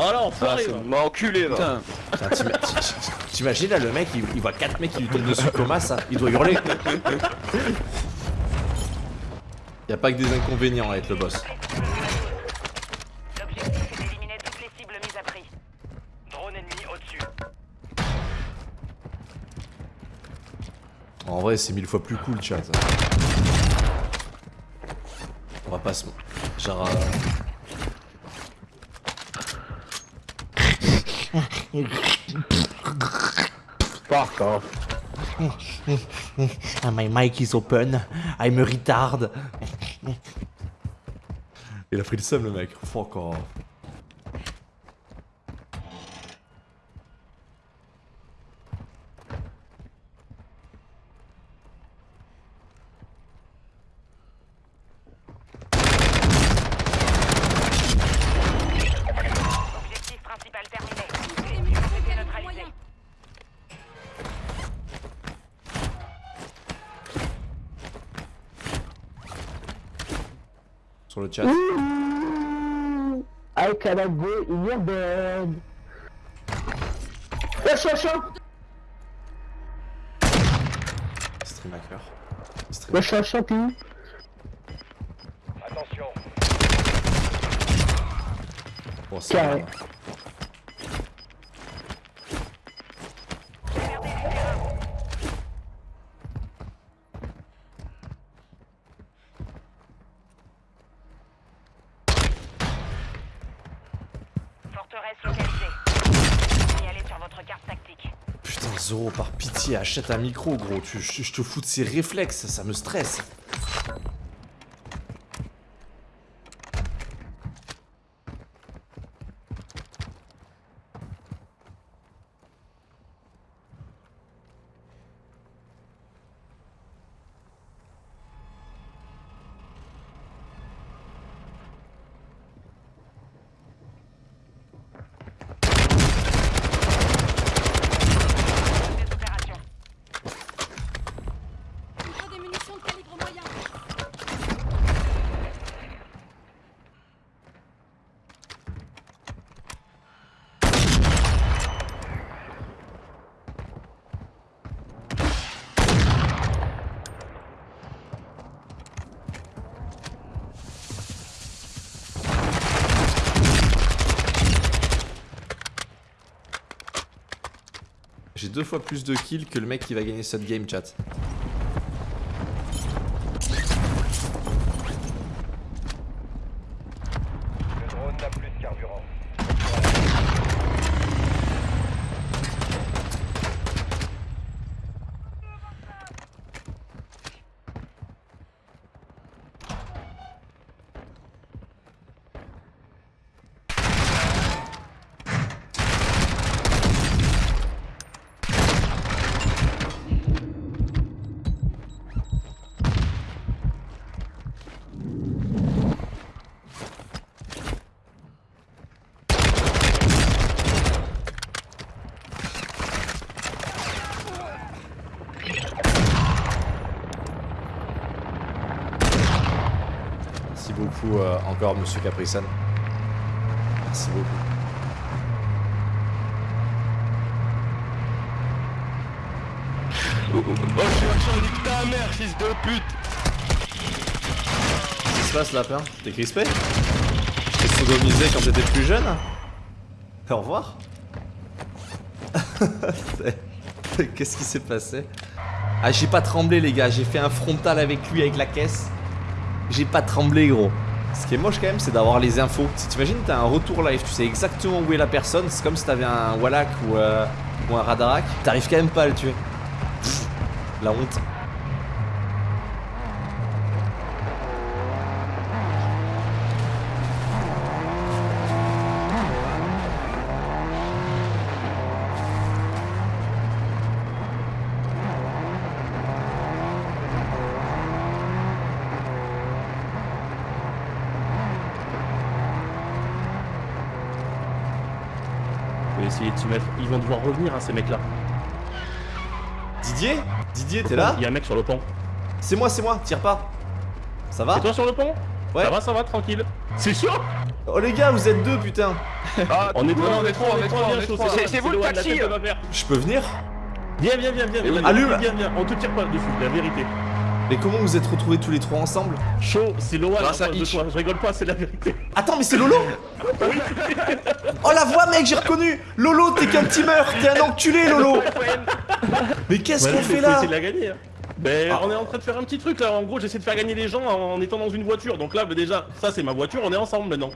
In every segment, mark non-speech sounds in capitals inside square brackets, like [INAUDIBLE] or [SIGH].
Oh là, Ah, enfoiré va. m'a enculé, là. Putain, Putain, t'ima- [LAUGHS] T'imagines là le mec il, il voit 4 mecs qui lui tombent dessus coma ça Il doit hurler Y a pas que des inconvénients à être le boss L'objectif est d'éliminer toutes les cibles mises à prix. Drone ennemi au-dessus. En vrai c'est mille fois plus cool chat On va pas se... Genre... euh, fuck off. Ah, my mic is open, I'm a retard. Il a pris le seum le mec, fuck off. Sur le chat. I cannot go in your bed. Stream hacker. Stream Wesh, t'es où Attention. Bon, ça Zoro, par pitié, achète un micro, gros. Tu, je, je te fous de ces réflexes, ça me stresse. Des opérations. Il faut des munitions de calibre moyen. J'ai deux fois plus de kills que le mec qui va gagner cette game, chat. Le drone n'a plus de carburant. Merci beaucoup euh, encore, monsieur Caprisan. Merci beaucoup. Oh, je suis un champ, nique ta mère, fils de pute Qu'est-ce qui se passe, lapin? T'es crispé? Je t'ai sodomisé quand t'étais plus jeune? Au revoir [LAUGHS] Qu'est-ce qui s'est passé? Ah, j'ai pas tremblé, les gars. J'ai fait un frontal avec lui, avec la caisse. J'ai pas tremblé, gros. Ce qui est moche quand même, c'est d'avoir les infos. Si t'imagines, t'as un retour live, tu sais exactement où est la personne. C'est comme si t'avais un Wallach ou, euh, un Radarak. T'arrives quand même pas à le tuer. La honte. Je vais essayer de se mettre. Ils vont devoir revenir, hein, ces mecs-là. Didier Didier, t'es là Il y a un mec sur le pont. C'est moi, c'est moi, tire pas. Ça va C'est toi sur le pont Ouais. Ça va, ça va, tranquille. C'est sûr Oh les gars, vous êtes deux, putain. Ah, [LAUGHS] On est trois, on est trois, on est trois, on est trois. C'est- c'est vous le taxi. Je peux venir Viens, viens, viens, viens. viens, Allume. Viens, viens, on te tire pas dessus, la vérité. Mais comment vous êtes retrouvés tous les trois ensemble? Chaud, c'est en Grâce à. Je rigole pas, c'est la vérité. Attends, mais c'est Lolo? Oh la voix, mec, j'ai reconnu Lolo, t'es qu'un teamer, t'es un enculé, Lolo Mais qu'est-ce qu'on fait là? de la gagner. hein. Ben, Ah. on est en train de faire un petit truc là. En gros, j'essaie de faire gagner les gens en étant dans une voiture. Donc là, déjà, ça c'est ma voiture. On est ensemble maintenant.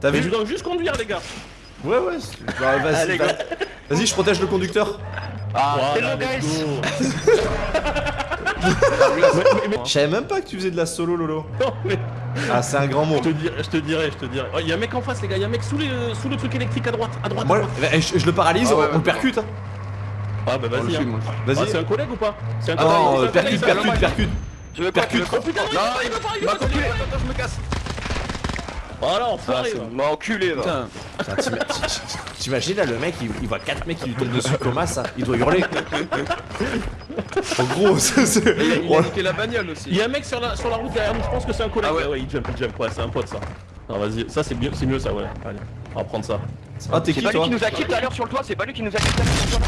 T'as Mais je vu dois juste conduire, les gars. Ouais, ouais, bah, vas-y, vas-y, je protège le conducteur. Ah, Voilà, hello guys [LAUGHS] Je savais même pas que tu faisais de la solo, Lolo. non, mais Ah, c'est un grand mot. je te dirais, je te dirais, je te dirais. Oh, Il y a un mec en face, les gars. Il y a un mec sous, les, sous le truc électrique à droite, à droite. à Moi, droite. eh, je, je le paralyse, Ah ouais, on, ouais, le percute. hein. Ah bah vas-y. hein. Ah, c'est Vas-y. un collègue ou pas? C'est un Ah collègue. non, c'est euh, collègue, percute, c'est percute, percute. Je veux pas Percute. Oh putain, Non, il va pas, il il va pas, il m'a va pas, il va pas. attends, je me casse. Voilà, Ah, enfoiré. c'est. M'a enculé va. [LAUGHS] T'imagines là, le mec, il, il voit 4 mecs qui lui tombent dessus comme ça, il doit hurler. En gros, [LAUGHS] c'est. c'est- Il a, il a niqué la bagnole Il aussi. y a un mec sur la, sur la route derrière nous, je pense que c'est un collègue. Ah ouais. ouais, ouais, il jump, il jump, ouais, c'est un pote ça. Non, vas-y, ça c'est mieux, c'est mieux ça, ouais. Allez, on va prendre ça. Ah, t'es C'est qui pas lui toi qui nous a quitté tout à l'heure sur le toit, c'est pas lui qui nous a quitté tout à l'heure sur le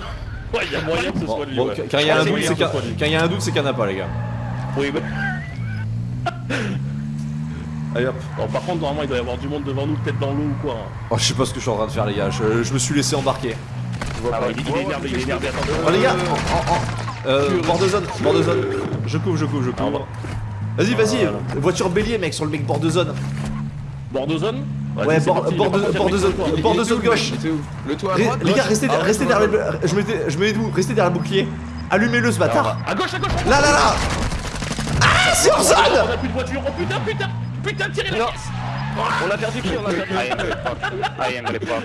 toit. [LAUGHS] Ouais, il y a moyen que ce soit lui. bon, ouais. quand il y a un doute, c'est il c'est qu'il y en a pas, les gars. Oui, bah. Allez hop. Bon, par contre, normalement, il doit y avoir du monde devant nous, peut-être dans l'eau ou quoi. hein. Oh, je sais pas ce que je suis en train de faire, les gars. Je, je me suis laissé embarquer. Ah, ouais, il, il est énervé, il est énervé. Oh, les gars, en, en- en- euh, bord de zone, bord de zone. Je couvre, je couvre, je Ah, couvre. Vas-y, vas-y. Voiture bélier, mec, sur le mec bord de zone. Bord de zone Ouais, c'est bord- parti, bord il va de- partir bord avec de son zone. Bord Il de était zone où, le mec gauche. Il était où Le toit à Ré- droite les gars, gauche restez, Ah restez ouais, derrière ouais. le. Je je mets d'où Restez derrière le bouclier. Allumez-le ce bâtard. À gauche, à gauche Là, là, là Ah, c'est en On zone a plus de voiture, oh putain, putain Putain, tirez la caisse On a perdu qui On a perdu I am the fuck. I am the fuck.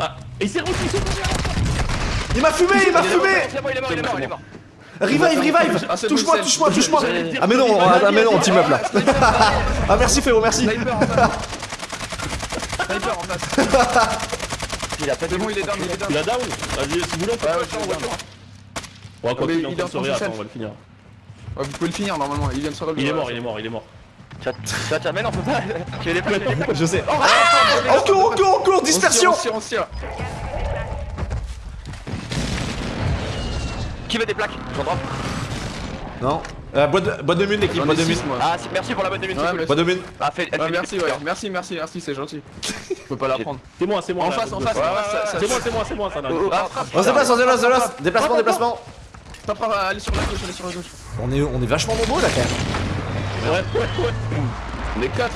Ah, et c'est Rocky, c'est tombé Il m'a fumé, il m'a fumé il est mort, il est mort, il est mort. Revive, revive Ah, Touche-moi, touche-moi, touche-moi Ah mais non, ah, mais non, on team up là Ah merci Féro, merci Sniper en face. Sniper en face. Il a pas de bon, il est down, il est down. la down Vas-y, si vous voulez, on peut il train est de se en rire, attends, self. on va le finir. Ouais, vous pouvez le finir normalement, il vient de se relever. Il est mort, il est mort, il est mort. Tiens, tiens, mais non, on peut pas. [LAUGHS] J'ai les plaques, j'ai les plaques. Je sais Ah En cours, en cours, en cours, dispersion On se tire, on se tire. Qui veut des plaques? J'en drop. Non euh, boîte, de, boîte de mine l'équipe, boîte de mine six, moi. Ah, c'est- merci pour la bonne de minute, Ouais, c'est cool. Boîte de mine Ah, fait, elle Ouais, fait merci, ouais. cœur. Merci, merci, merci, c'est gentil. [LAUGHS] Je peux pas la prendre. C'est moi, c'est moi. En là, face, en face, C'est moi, c'est moi, c'est moi, ça là. Oh, oh, frappe. On se déplace, on se déplace, on se déplace Déplacement, déplacement Pas à aller sur la gauche, aller sur la gauche. on est, on est vachement nombreux là quand même Ouais, ouais, ouais. On est 4.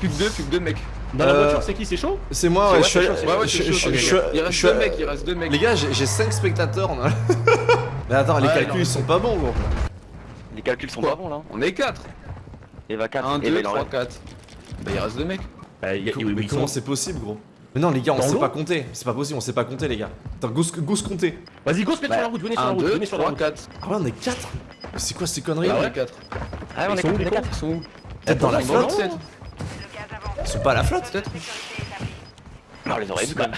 Plus que 2, plus que 2 mecs. Dans la Euh, voiture, c'est qui? C'est chaud? C'est moi, ouais, ouais, je suis. Il reste suis 2 allé- mecs, il reste 2 mecs. Les gars, j'ai j'ai 5 spectateurs on a- [LAUGHS] Mais attends, les Ouais, calculs ils sont pas bons gros Les calculs sont Quoi? pas bons là. On est 4. Eva 4, 1, Eva 2, il en 3, reste. 4. Bah il reste 2 mecs. Y a- oui, Mais comment c'est possible gros? Mais non les gars, on sait pas compter, c'est pas possible, on sait pas compter les gars Attends, go, go se compter Vas-y, go se mettre sur la route, venez sur la 1, route, 2, venez sur la 3, route. 4. Ah ouais, on est 4 C'est quoi ces conneries Ah là ouais, 4. Ah, on est sont où, quatre, les on est quatre. Ils sont où? Peut-être dans la flotte? Ils sont pas à la flotte Peut-être. Ah, on les aurait vus quand même.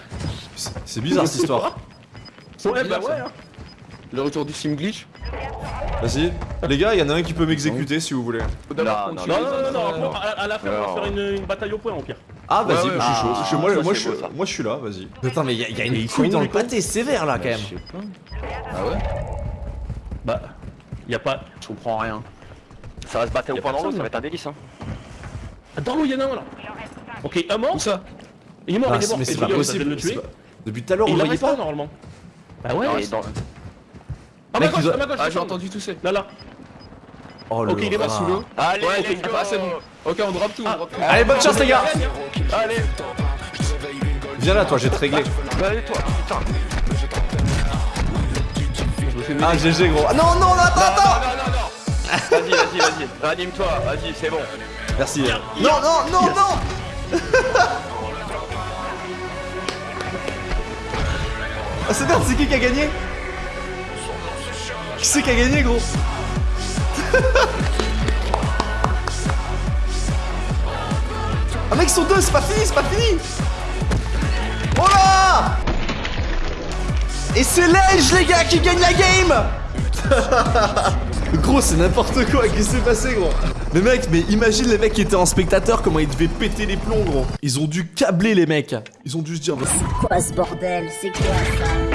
C'est bizarre cette histoire Ouais, bizarre, bah ouais. hein. Le retour du sim glitch. Vas-y, les gars, il y en a un qui peut m'exécuter si vous voulez Non, non, Non, non, non, non, non, à, à la fin, on Non. va faire une, une bataille au point au pire. Ah vas-y, Ouais, ouais, je suis chaud, ah, moi, ça, moi, c'est je, beau, ça. moi je suis là, vas-y Putain mais il y, a- y a Et une couille dans le pâté sévère là quand même Ah ouais Bah, y a pas. Je comprends rien. Ça va se battre au point dans l'eau, ça va être un délice. Hein. Dans l'eau, y'en a un là. Ok, un mort Où ça Il est mort, Ah, il est mort. Mais c'est pas ça vient de possible le c'est tuer. pas- Depuis tout à l'heure on il le voyait pas pas normalement. Bah ouais, Et dans- à ma gauche, à ma gauche. Ah j'ai entendu tousser. Là, là. Oh le Ok, il est mort sous l'eau. Allez, Ouais, let's ok, go ah, c'est bon. Ok, on drop tout, on drop tout. Allez bonne chance les gars Allez, Viens là toi, je vais te régler allez toi, putain. Ah GG gros Ah non non attends attends. Vas-y, vas-y, vas-y. Ranime-toi, vas-y, c'est bon. Merci Non non non non Ah c'est merde, c'est qui qui a gagné? Qui c'est qui a gagné, gros? Ah mec, ils sont deux, c'est pas fini, c'est pas fini! Oh là! Et c'est Ledge, les gars, qui gagne la game! [LAUGHS] Gros, c'est n'importe quoi, qu'est-ce qui s'est passé, gros? Mais mec, mais imagine les mecs qui étaient en spectateur, comment ils devaient péter les plombs, gros. Ils ont dû câbler les mecs. Ils ont dû se dire, Quoi ce bordel? C'est quoi ça?